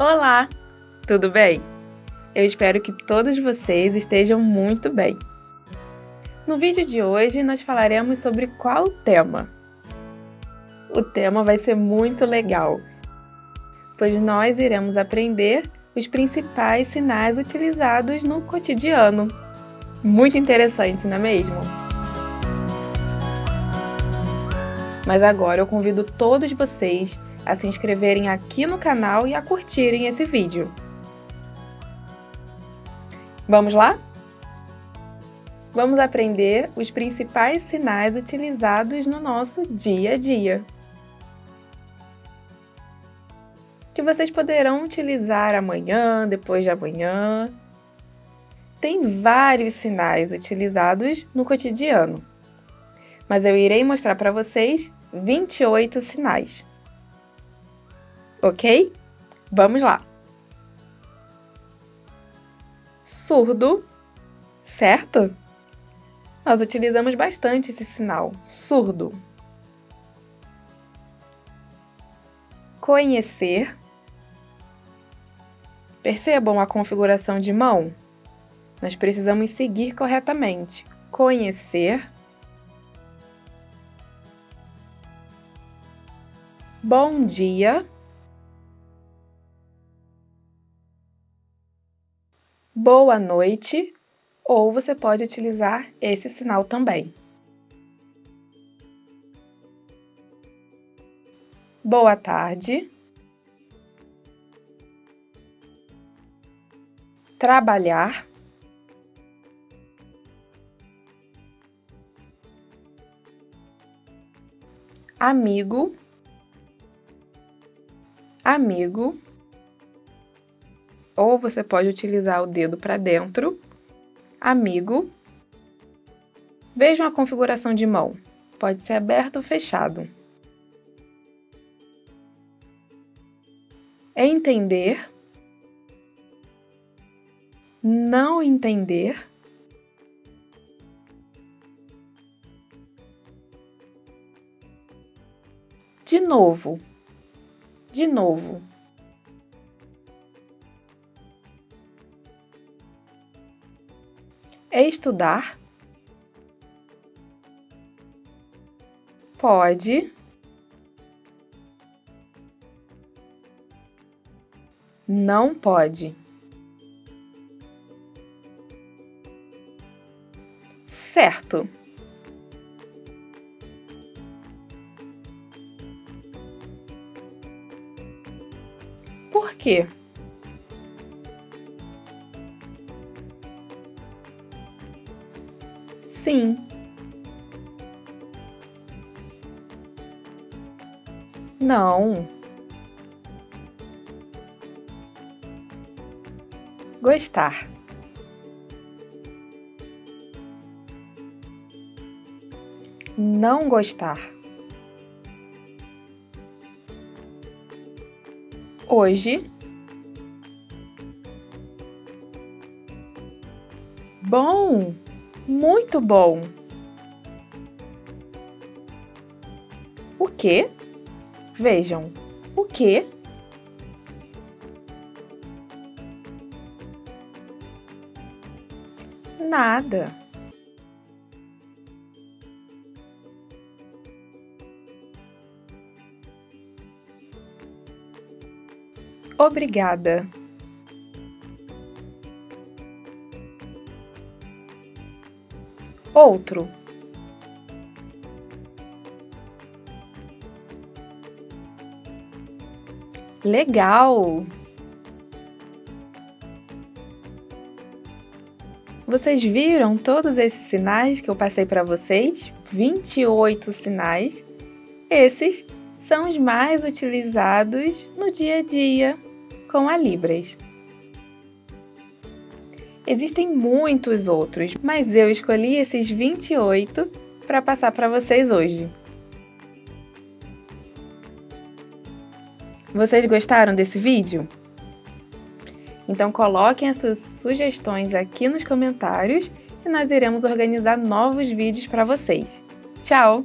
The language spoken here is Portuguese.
Olá! Tudo bem? Eu espero que todos vocês estejam muito bem. No vídeo de hoje nós falaremos sobre qual tema? O tema vai ser muito legal, pois nós iremos aprender os principais sinais utilizados no cotidiano. Muito interessante, não é mesmo? Mas agora eu convido todos vocês a se inscreverem aqui no canal e a curtirem esse vídeo. Vamos lá? Vamos aprender os principais sinais utilizados no nosso dia a dia. Que vocês poderão utilizar amanhã, depois de amanhã. Tem vários sinais utilizados no cotidiano, mas eu irei mostrar para vocês 28 sinais ok? Vamos lá. Surdo, certo? Nós utilizamos bastante esse sinal, surdo. Conhecer. Percebam a configuração de mão? Nós precisamos seguir corretamente. Conhecer. Bom dia. Boa noite, ou você pode utilizar esse sinal também. Boa tarde. Trabalhar. Amigo. Amigo ou você pode utilizar o dedo para dentro, amigo. Vejam a configuração de mão, pode ser aberto ou fechado. Entender, não entender, de novo, de novo. Estudar? Pode. Não pode. Certo. Por quê? Sim. Não. Gostar. Não gostar. Hoje. Bom! Muito bom! O que? Vejam, o que? Nada. Obrigada. Outro. Legal! Vocês viram todos esses sinais que eu passei para vocês? 28 sinais. Esses são os mais utilizados no dia a dia com a Libras. Existem muitos outros, mas eu escolhi esses 28 para passar para vocês hoje. Vocês gostaram desse vídeo? Então coloquem as suas sugestões aqui nos comentários e nós iremos organizar novos vídeos para vocês. Tchau!